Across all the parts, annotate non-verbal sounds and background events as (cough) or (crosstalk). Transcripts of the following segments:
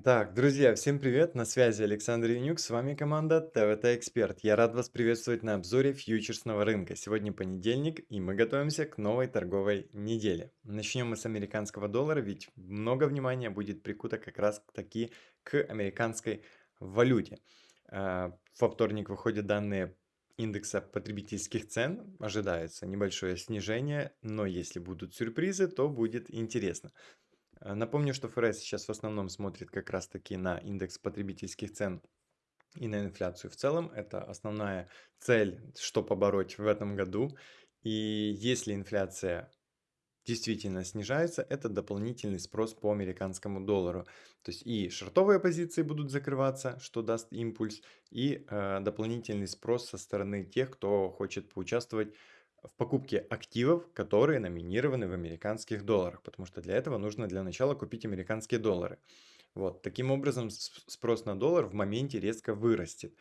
Так, друзья, всем привет! На связи Александр Янюк, с вами команда ТВТ Эксперт. Я рад вас приветствовать на обзоре фьючерсного рынка. Сегодня понедельник, и мы готовимся к новой торговой неделе. Начнем мы с американского доллара, ведь много внимания будет прикуто как раз таки к американской валюте. А, Во вторник выходят данные индекса потребительских цен. Ожидается небольшое снижение, но если будут сюрпризы, то будет интересно. Э, Напомню, что ФРС сейчас в основном смотрит как раз-таки на индекс потребительских цен и на инфляцию в целом. Это основная цель, что побороть в этом году. И если инфляция действительно снижается, это дополнительный спрос по американскому доллару. То есть и шортовые позиции будут закрываться, что даст импульс, и э, дополнительный спрос со стороны тех, кто хочет поучаствовать в покупке активов, которые номинированы в американских долларах, потому что для этого нужно для начала купить американские доллары. Вот, таким образом спрос на доллар в моменте резко вырастет.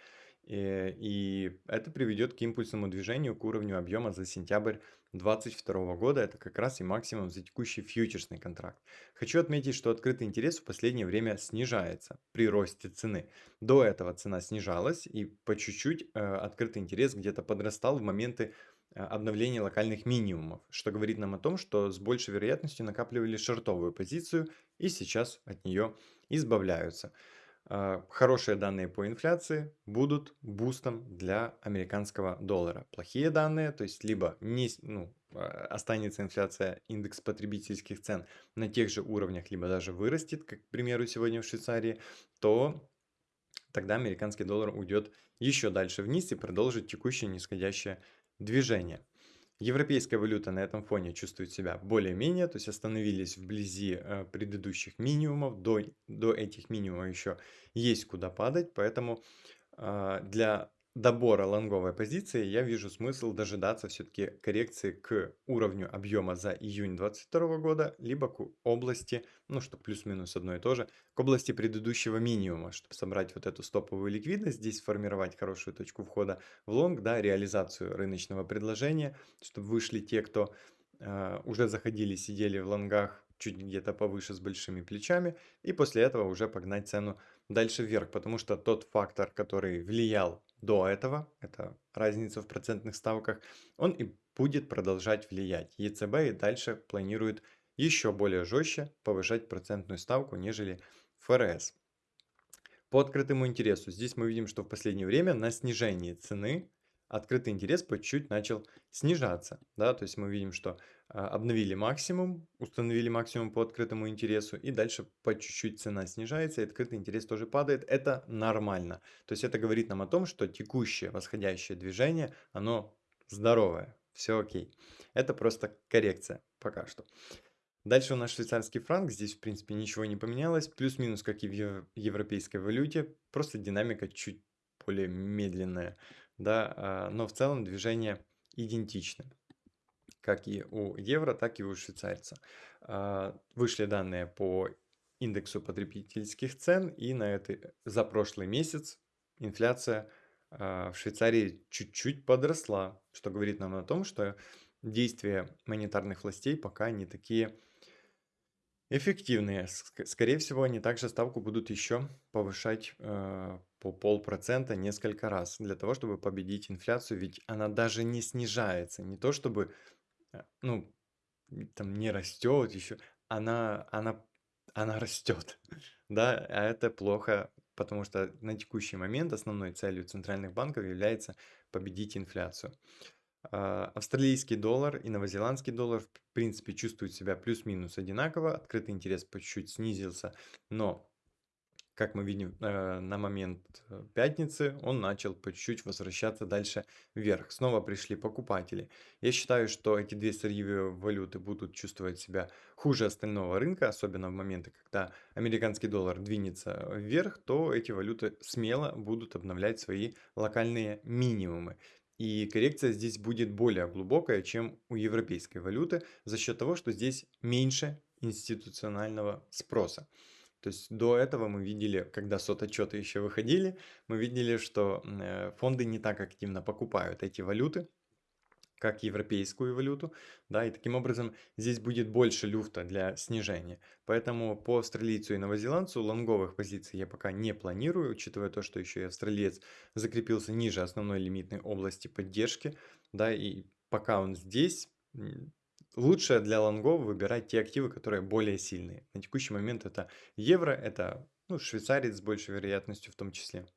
Э, И это приведет к импульсному движению к уровню объема за сентябрь 2022 года. Это как раз и максимум за текущий фьючерсный контракт. Хочу отметить, что открытый интерес в последнее время снижается при росте цены. До этого цена снижалась и по чуть-чуть э, открытый интерес где-то подрастал в моменты э, обновления локальных минимумов, что говорит нам о том, что с большей вероятностью накапливали шортовую позицию и сейчас от нее избавляются. А, Хорошие данные по инфляции будут бустом для американского доллара. Плохие данные, то есть либо не, ну, а, останется инфляция, индекс потребительских цен на тех же уровнях, либо даже вырастет, как, к примеру, сегодня в Швейцарии, то тогда американский доллар уйдет еще дальше вниз и продолжит текущее нисходящее движение. Европейская валюта на этом фоне чувствует себя более-менее, то есть остановились вблизи э, предыдущих минимумов, до, до этих минимумов еще есть куда падать, поэтому а, для добора лонговой позиции я вижу смысл дожидаться все-таки коррекции к уровню объема за июнь 2022 года, либо к области, ну что плюс-минус одно и то же, к области предыдущего минимума, чтобы собрать вот эту стоповую ликвидность, здесь сформировать хорошую точку входа в лонг, да, реализацию рыночного предложения, чтобы вышли те, кто а, уже заходили, сидели в лонгах чуть где-то повыше с большими плечами, и после этого уже погнать цену дальше вверх, потому что тот фактор, который влиял до этого, это разница в процентных ставках, он и будет продолжать влиять. ЕЦБ и дальше планирует еще более жестче повышать процентную ставку, нежели ФРС. По открытому интересу, здесь мы видим, что в последнее время на снижении цены открытый интерес по чуть-чуть начал снижаться. Да? То есть мы видим, что а, обновили максимум, установили максимум по открытому интересу, и дальше по чуть-чуть цена снижается, и открытый интерес тоже падает. Это нормально. То есть это говорит нам о том, что текущее восходящее движение, оно здоровое, все окей. Это просто коррекция пока что. Дальше у нас швейцарский франк, здесь в принципе ничего не поменялось, плюс-минус как и в ев- европейской валюте, просто динамика чуть более медленная, да, а, но в целом движение идентичны, как и у евро, так и у швейцарца. А, Вышли данные по индексу потребительских цен, и на это за прошлый месяц инфляция а, в Швейцарии чуть-чуть подросла, что говорит нам о том, что действия монетарных властей пока не такие Эффективные. Ск скорее всего, они также ставку будут еще повышать, по полпроцента несколько раз для того, чтобы победить инфляцию, ведь она даже не снижается. Не то чтобы, э, ну, там не растет еще, она она она растет, (laughs) да, а это плохо, потому что на текущий момент основной целью центральных банков является победить инфляцию. А, Австралийский доллар и новозеландский доллар в принципе чувствуют себя плюс-минус одинаково. Открытый интерес по чуть-чуть снизился, но, как мы видим, э, на момент э, пятницы он начал по чуть-чуть возвращаться дальше вверх. Снова пришли покупатели. Я считаю, что эти две сырьевые валюты будут чувствовать себя хуже остального рынка, особенно в моменты, когда американский доллар двинется вверх, то эти валюты смело будут обновлять свои локальные минимумы. И коррекция здесь будет более глубокая, чем у европейской валюты, за счет того, что здесь меньше институционального спроса. То есть до этого мы видели, когда сот-отчеты еще выходили, мы видели, что э, фонды не так активно покупают эти валюты, как европейскую валюту, да, и таким образом здесь будет больше люфта для снижения. Поэтому по австралийцу и новозеландцу лонговых позиций я пока не планирую, учитывая то, что еще и австралиец закрепился ниже основной лимитной области поддержки, да, и пока он здесь, лучше для лонгов выбирать те активы, которые более сильные. На текущий момент это евро, это ну, швейцарец с большей вероятностью в том числе.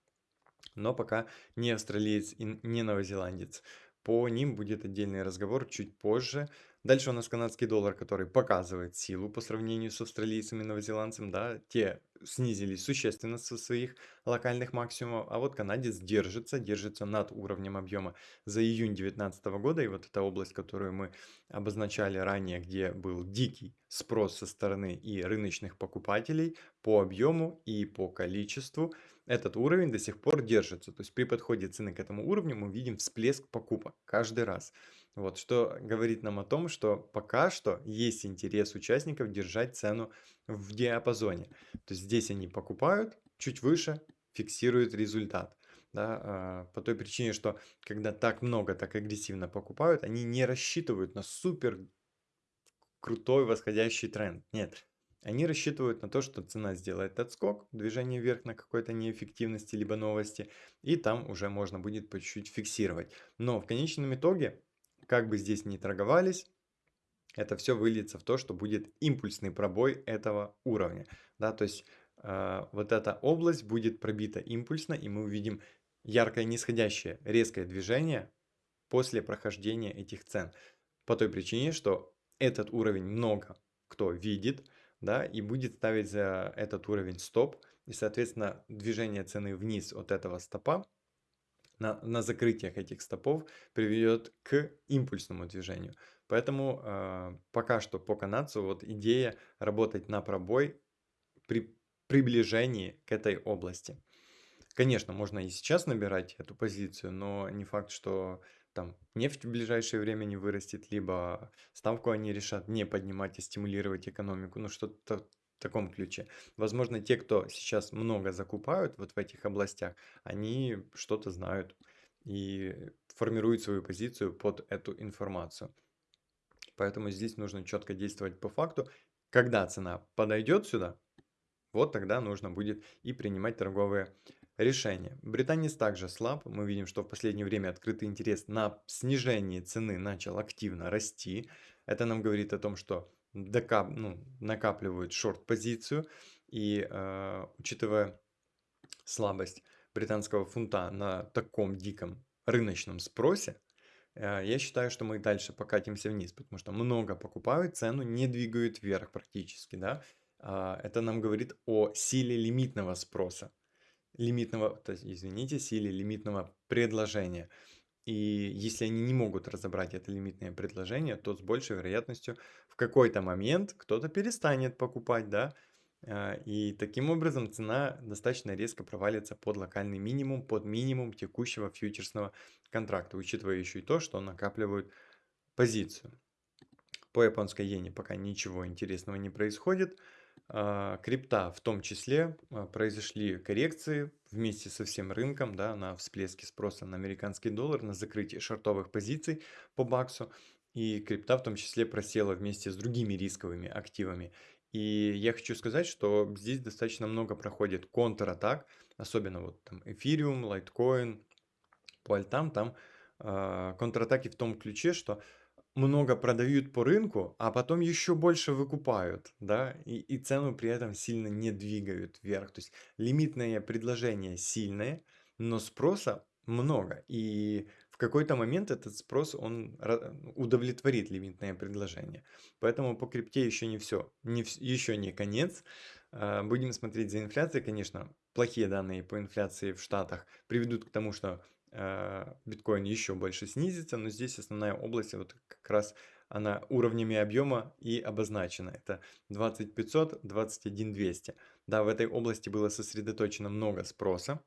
Но пока не австралиец и не новозеландец. По ним будет отдельный разговор чуть позже. Дальше у нас канадский доллар, который показывает силу по сравнению с австралийцами и новозеландцем, да, те снизились существенно со своих локальных максимумов, а вот канадец держится, держится над уровнем объема за июнь 2019 года, и вот эта область, которую мы обозначали ранее, где был дикий спрос со стороны и рыночных покупателей по объему и по количеству, этот уровень до сих пор держится. То есть при подходе цены к этому уровню мы видим всплеск покупок каждый раз. Вот, что говорит нам о том, что пока что есть интерес участников держать цену в диапазоне. То есть здесь они покупают, чуть выше фиксируют результат. Да, а, по той причине, что когда так много, так агрессивно покупают, они не рассчитывают на супер крутой восходящий тренд. Нет, они рассчитывают на то, что цена сделает отскок, движение вверх на какой-то неэффективности либо новости, и там уже можно будет по чуть-чуть фиксировать. Но в конечном итоге, как бы здесь ни торговались, это все выльется в то, что будет импульсный пробой этого уровня. Да, то есть э, вот эта область будет пробита импульсно, и мы увидим яркое нисходящее, резкое движение после прохождения этих цен. По той причине, что этот уровень много кто видит, да, и будет ставить за этот уровень стоп, и, соответственно, движение цены вниз от этого стопа на, на закрытиях этих стопов приведет к импульсному движению. Поэтому э, пока что по канадцу вот идея работать на пробой при приближении к этой области. Конечно, можно и сейчас набирать эту позицию, но не факт, что там нефть в ближайшее время не вырастет, либо ставку они решат не поднимать и стимулировать экономику, ну что-то в таком ключе. Возможно, те, кто сейчас много закупают вот в этих областях, они что-то знают и формируют свою позицию под эту информацию. Поэтому здесь нужно четко действовать по факту. Когда цена подойдет сюда, вот тогда нужно будет и принимать торговые Решение. Британец также слаб. Мы видим, что в последнее время открытый интерес на снижение цены начал активно расти. Это нам говорит о том, что докап, ну, накапливают шорт-позицию. И э, учитывая слабость британского фунта на таком диком рыночном спросе, э, я считаю, что мы дальше покатимся вниз, потому что много покупают, цену не двигают вверх практически. Да? Э, это нам говорит о силе лимитного спроса лимитного, то есть, извините, силе лимитного предложения. И если они не могут разобрать это лимитное предложение, то с большей вероятностью в какой-то момент кто-то перестанет покупать, да, а, и таким образом цена достаточно резко провалится под локальный минимум, под минимум текущего фьючерсного контракта, учитывая еще и то, что накапливают позицию. По японской иене пока ничего интересного не происходит. А, крипта в том числе а, произошли коррекции вместе со всем рынком да, на всплеске спроса на американский доллар, на закрытие шортовых позиций по баксу. И крипта в том числе просела вместе с другими рисковыми активами. И я хочу сказать, что здесь достаточно много проходит контратак, особенно вот там эфириум, лайткоин, по альтам, там э, контратаки в том ключе, что много продают по рынку, а потом еще больше выкупают, да, и, и цену при этом сильно не двигают вверх. То есть лимитное предложение сильное, но спроса много. И в какой-то момент этот спрос, он удовлетворит лимитное предложение. Поэтому по крипте еще не все, не, еще не конец. А, будем смотреть за инфляцией, конечно, плохие данные по инфляции в Штатах приведут к тому, что Э, биткоин еще больше снизится, но здесь основная область вот как раз она уровнями объема и обозначена. Это 20500, 21200. Да, в этой области было сосредоточено много спроса.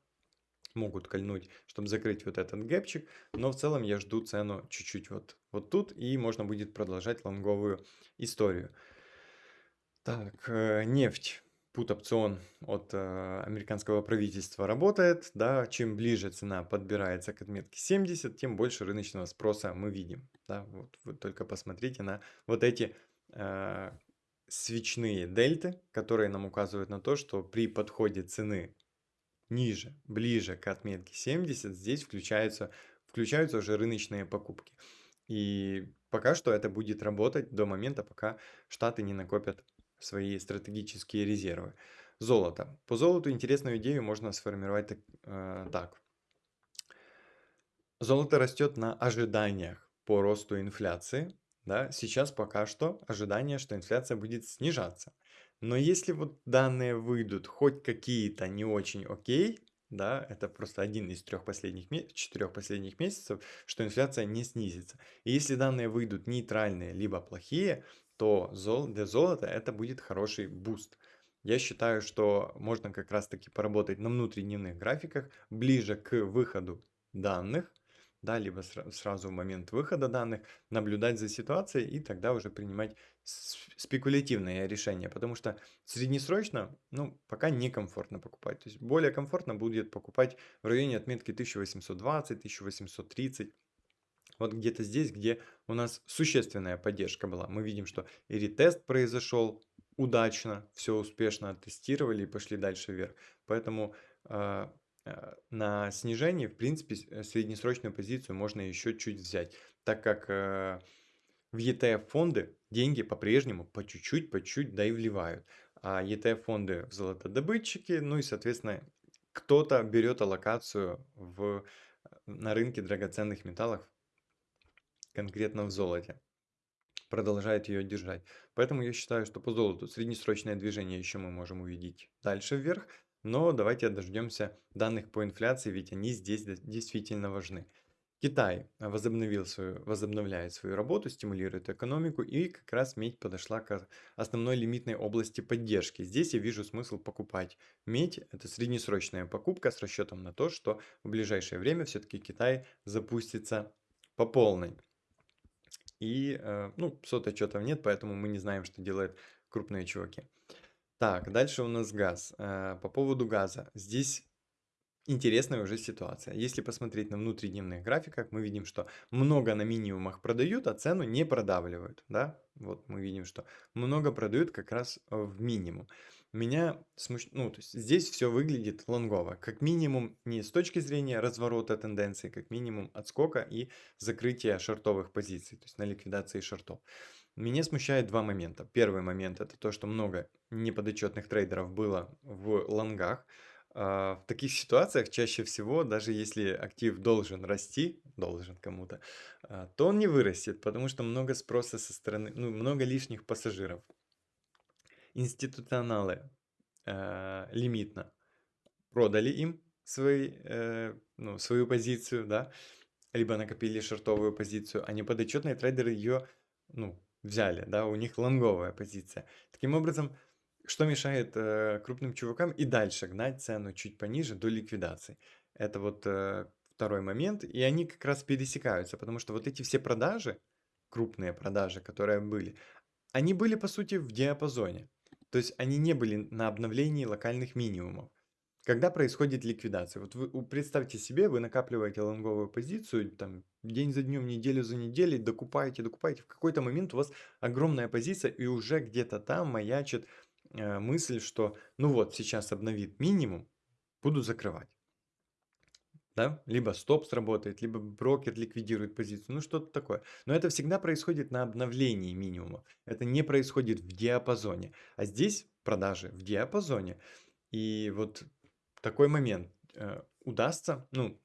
Могут кольнуть, чтобы закрыть вот этот гэпчик. Но в целом я жду цену чуть-чуть вот, вот тут. И можно будет продолжать лонговую историю. Так, э, нефть пут-опцион от э, американского правительства работает, да, чем ближе цена подбирается к отметке 70, тем больше рыночного спроса мы видим, да, вот вы только посмотрите на вот эти э, свечные дельты, которые нам указывают на то, что при подходе цены ниже, ближе к отметке 70, здесь включаются, включаются уже рыночные покупки. И пока что это будет работать до момента, пока Штаты не накопят свои стратегические резервы. Золото. По золоту интересную идею можно сформировать так. Э, так. Золото растет на ожиданиях по росту инфляции. Да? Сейчас пока что ожидание, что инфляция будет снижаться. Но если вот данные выйдут хоть какие-то не очень окей, да, это просто один из трех последних, четырех последних месяцев, что инфляция не снизится. И если данные выйдут нейтральные, либо плохие, то для золота это будет хороший boost. Я считаю, что можно как раз таки поработать на внутридневных графиках ближе к выходу данных, да, либо сразу в момент выхода данных, наблюдать за ситуацией и тогда уже принимать спекулятивное решение, потому что среднесрочно, ну, пока некомфортно покупать. То есть более комфортно будет покупать в районе отметки 1820-1830. Вот где-то здесь, где у нас существенная поддержка была. Мы видим, что и ретест произошел удачно, все успешно оттестировали и пошли дальше вверх. Поэтому Э, на снижении, в принципе, э, среднесрочную позицию можно еще чуть взять, так как э, в ETF-фонды деньги по-прежнему по чуть-чуть, по чуть-чуть, да и вливают. А ETF-фонды в золотодобытчики, ну и, соответственно, кто-то берет аллокацию в, на рынке драгоценных металлов, конкретно в золоте продолжает ее держать. Поэтому я считаю, что по золоту среднесрочное движение еще мы можем увидеть дальше вверх, но давайте дождемся данных по инфляции, ведь они здесь действительно важны. Китай возобновил свою, возобновляет свою работу, стимулирует экономику, и как раз медь подошла к основной лимитной области поддержки. Здесь я вижу смысл покупать медь. Это среднесрочная покупка с расчетом на то, что в ближайшее время все-таки Китай запустится по полной. И, э, ну, сот-отчетов нет, поэтому мы не знаем, что делают крупные чуваки. Так, дальше у нас газ. Э, по поводу газа. Здесь интересная уже ситуация. Если посмотреть на внутридневных графиках, мы видим, что много на минимумах продают, а цену не продавливают. Да? Вот мы видим, что много продают как раз в минимум. Меня смущ... ну, то есть здесь все выглядит лонгово. Как минимум не с точки зрения разворота тенденции, как минимум отскока и закрытия шортовых позиций, то есть на ликвидации шортов. Меня смущает два момента. Первый момент это то, что много неподотчетных трейдеров было в лонгах. А, в таких ситуациях чаще всего, даже если актив должен расти, должен кому-то, а, то он не вырастет, потому что много спроса со стороны, ну, много лишних пассажиров. Институционалы э, лимитно продали им свои, э, ну, свою позицию, да, либо накопили шортовую позицию, а неподотчетные трейдеры ее ну, взяли, да, у них лонговая позиция. Таким образом, что мешает э, крупным чувакам и дальше гнать цену чуть пониже до ликвидации? Это вот э, второй момент, и они как раз пересекаются, потому что вот эти все продажи, крупные продажи, которые были, они были по сути в диапазоне. То есть они не были на обновлении локальных минимумов. Когда происходит ликвидация? Вот вы представьте себе, вы накапливаете лонговую позицию, там, день за днем, неделю за неделей, докупаете, докупаете. В какой-то момент у вас огромная позиция, и уже где-то там маячит э, мысль, что ну вот, сейчас обновит минимум, буду закрывать. Да? Либо стоп сработает, либо брокер ликвидирует позицию, ну что-то такое. Но это всегда происходит на обновлении минимума. Это не происходит в диапазоне. А здесь продажи в диапазоне. И вот такой момент. Э, удастся, ну,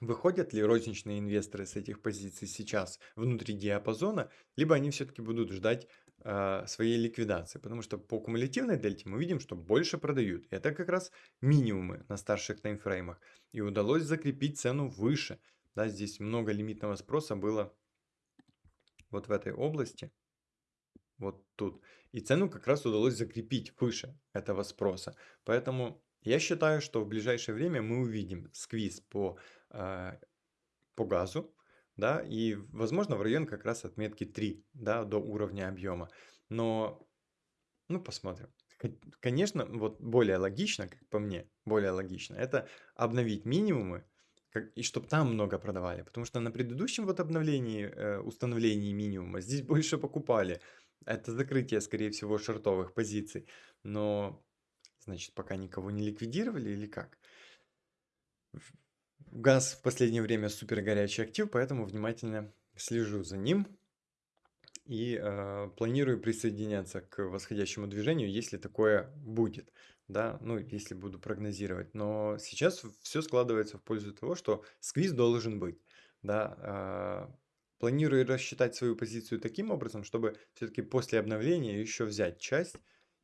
выходят ли розничные инвесторы с этих позиций сейчас внутри диапазона, либо они все-таки будут ждать э, своей ликвидации. Потому что по кумулятивной дельте мы видим, что больше продают. Это как раз минимумы на старших таймфреймах. И удалось закрепить цену выше. Да, здесь много лимитного спроса было вот в этой области. Вот тут. И цену как раз удалось закрепить выше этого спроса. Поэтому я считаю, что в ближайшее время мы увидим сквиз по, э, по газу, да, и, возможно, в район как раз отметки 3, да, до уровня объема. Но, ну, посмотрим. Конечно, вот более логично, как по мне, более логично, это обновить минимумы, как, и чтобы там много продавали. Потому что на предыдущем вот обновлении, э, установлении минимума здесь (laughs) больше покупали. Это закрытие, скорее всего, шортовых позиций. Но, значит, пока никого не ликвидировали или как? Газ в последнее время супер горячий актив, поэтому внимательно слежу за ним и э, планирую присоединяться к восходящему движению, если такое будет, да, ну, если буду прогнозировать. Но сейчас все складывается в пользу того, что сквиз должен быть, да. Э, планирую рассчитать свою позицию таким образом, чтобы все-таки после обновления еще взять часть,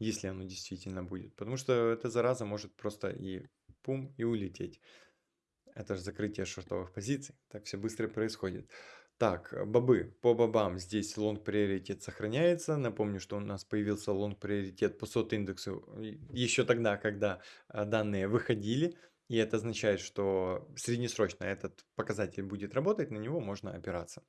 если оно действительно будет, потому что эта зараза может просто и пум и улететь. Это же закрытие шортовых позиций. Так все быстро происходит. Так, э, бобы. По бобам здесь long приоритет сохраняется. Напомню, что у нас появился long приоритет по COT индексу еще тогда, когда э, данные выходили. И это означает, что среднесрочно этот показатель будет работать, на него можно опираться.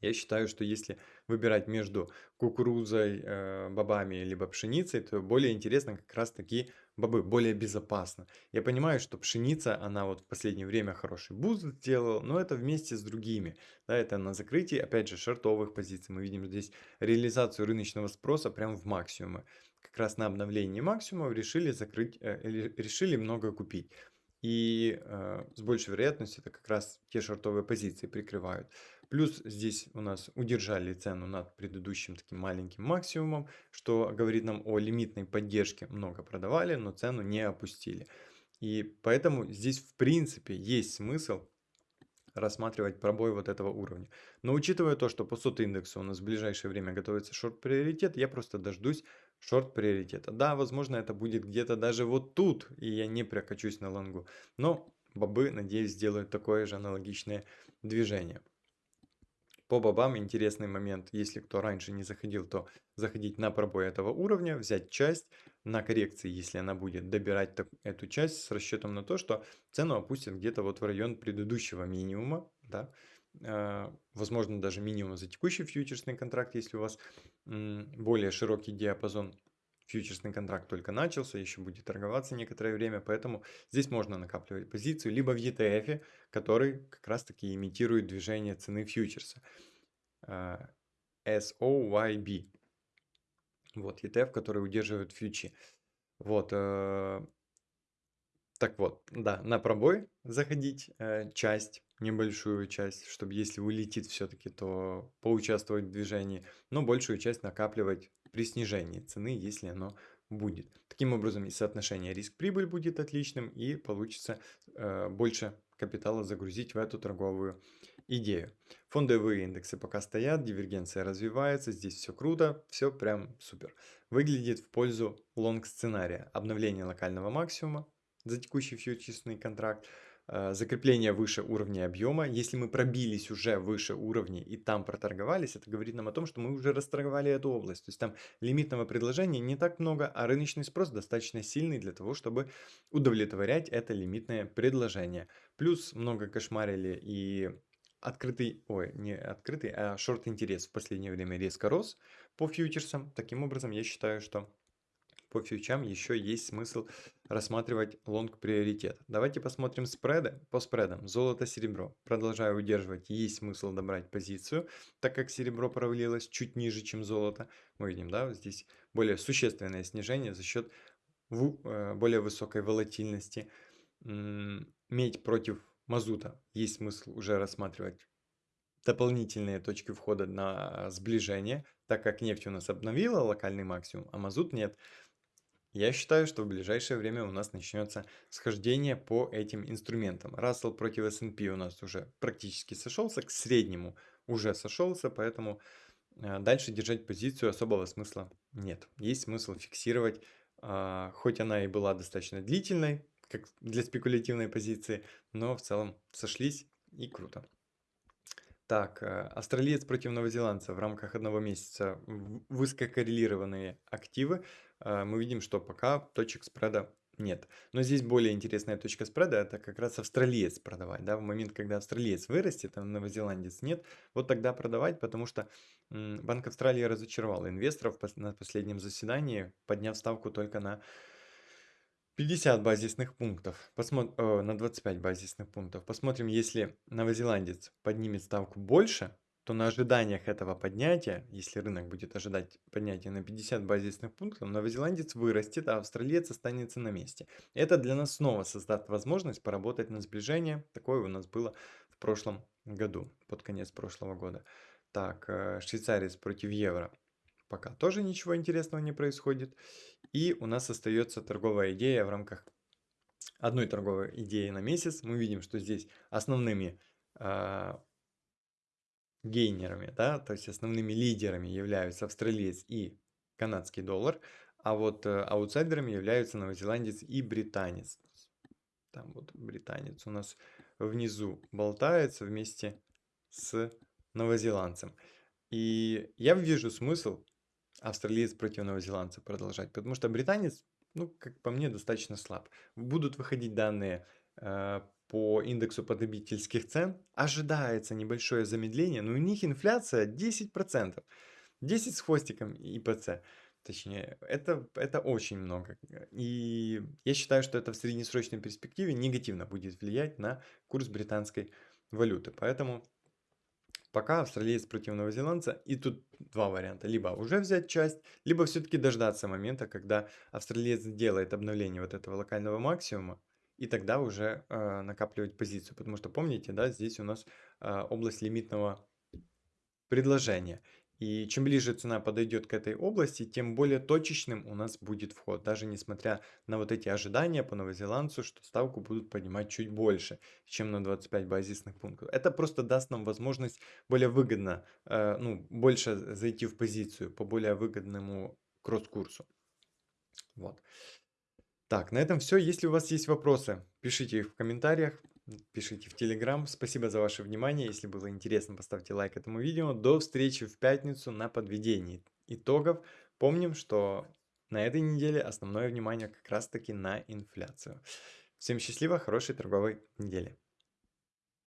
Я считаю, что если выбирать между кукурузой, э, бобами либо пшеницей, то более интересно как раз таки бобы, более безопасно. Я понимаю, что пшеница, она вот в последнее время хороший boost сделала, но это вместе с другими. Да, это на закрытии, опять же, шартовых позиций. Мы видим здесь реализацию рыночного спроса прямо в максимумы. Как раз на обновлении максимумов решили закрыть, э, решили много купить. И э, с большей вероятностью это как раз те шортовые позиции прикрывают. Плюс здесь у нас удержали цену над предыдущим таким маленьким максимумом, что говорит нам о лимитной поддержке. Много продавали, но цену не опустили. И поэтому здесь в принципе есть смысл рассматривать пробой вот этого уровня. Но учитывая то, что по сот индексу у нас в ближайшее время готовится шорт-приоритет, я просто дождусь шорт-приоритета. Да, возможно, это будет где-то даже вот тут, и я не прокачусь на лонгу. Но бобы, надеюсь, сделают такое же аналогичное движение. По бобам интересный момент, если кто раньше не заходил, то заходить на пробой этого уровня, взять часть, на коррекции, если она будет, добирать эту часть с расчетом на то, что цену опустят где-то вот в район предыдущего минимума, да, э, возможно даже минимум за текущий фьючерсный контракт, если у вас более широкий диапазон фьючерсный контракт только начался, еще будет торговаться некоторое время, поэтому здесь можно накапливать позицию, либо в ETF, который как раз таки имитирует движение цены фьючерса. А, SOYB. Вот, ETF, который удерживает фьючи. Вот, э, так вот, да, на пробой заходить, э, часть, небольшую часть, чтобы если улетит все-таки, то поучаствовать в движении, но большую часть накапливать при снижении цены, если оно будет. Таким образом и соотношение риск-прибыль будет отличным и получится э, больше капитала загрузить в эту торговую идею. Фондовые индексы пока стоят, дивергенция развивается, здесь все круто, все прям супер. Выглядит в пользу лонг сценария. Обновление локального максимума за текущий фьючерсный контракт – закрепление выше уровня объема. Если мы пробились уже выше уровня и там проторговались, это говорит нам о том, что мы уже расторговали эту область. То есть там лимитного предложения не так много, а рыночный спрос достаточно сильный для того, чтобы удовлетворять это лимитное предложение. Плюс много кошмарили и открытый, ой, не открытый, а шорт интерес в последнее время резко рос по фьючерсам. Таким образом, я считаю, что по фьючам еще есть смысл рассматривать лонг приоритет. Давайте посмотрим спреды. По спредам золото-серебро. Продолжаю удерживать, есть смысл добрать позицию, так как серебро провалилось чуть ниже, чем золото. Мы видим, да, здесь более существенное снижение за счет э, более высокой волатильности. Медь против мазута. Есть смысл уже рассматривать дополнительные точки входа на сближение, так как нефть у нас обновила локальный максимум, а мазут нет. Я считаю, что в ближайшее время у нас начнется схождение по этим инструментам. Рассел против S&P у нас уже практически сошелся, к среднему уже сошелся, поэтому э, дальше держать позицию особого смысла нет. Есть смысл фиксировать, а, хоть она и была достаточно длительной, как для спекулятивной позиции, но в целом сошлись и круто. Так, э, австралиец против новозеландца в рамках одного месяца высококоррелированные активы. Э, мы видим, что пока точек спреда нет. Но здесь более интересная точка спреда, это как раз австралиец продавать, да, в момент, когда австралиец вырастет, а новозеландец нет, вот тогда продавать, потому что Банк Австралии разочаровал инвесторов на последнем заседании, подняв ставку только на 50 базисных пунктов, Посмо... э, на 25 базисных пунктов. Посмотрим, если новозеландец поднимет ставку больше, то на ожиданиях этого поднятия, если рынок будет ожидать поднятия на 50 базисных пунктов, новозеландец вырастет, а австралиец останется на месте. Это для нас снова создаст возможность поработать на сближение. Такое у нас было в прошлом году, под конец прошлого года. Так, э, швейцарец против евро. Пока тоже ничего интересного не происходит. И у нас остается торговая идея в рамках одной торговой идеи на месяц. Мы видим, что здесь основными а, гейнерами, да, то есть основными лидерами являются австралиец и канадский доллар, а вот э, аутсайдерами являются новозеландец и британец. Там вот британец у нас внизу болтается вместе с новозеландцем. И я вижу смысл австралиец против новозеландца продолжать, потому что британец, ну, как по мне, достаточно слаб. Будут выходить данные э, по индексу потребительских цен ожидается небольшое замедление, но у них инфляция 10%. 10 с хвостиком ИПЦ. Точнее, это, это очень много. И я считаю, что это в среднесрочной перспективе негативно будет влиять на курс британской валюты. Поэтому пока австралиец против новозеландца. И тут два варианта. Либо уже взять часть, либо все-таки дождаться момента, когда австралиец делает обновление вот этого локального максимума, и тогда уже э, накапливать позицию. Потому что помните, да, здесь у нас э, область лимитного предложения. И чем ближе цена подойдет к этой области, тем более точечным у нас будет вход. Даже несмотря на вот эти ожидания по новозеландцу, что ставку будут поднимать чуть больше, чем на 25 базисных пунктов. Это просто даст нам возможность более выгодно, э, ну, больше зайти в позицию по более выгодному кросс-курсу. Вот. Так, на этом все. Если у вас есть вопросы, пишите их в комментариях, пишите в Телеграм. Спасибо за ваше внимание. Если было интересно, поставьте лайк этому видео. До встречи в пятницу на подведении итогов. Помним, что на этой неделе основное внимание как раз таки на инфляцию. Всем счастливо, хорошей торговой недели.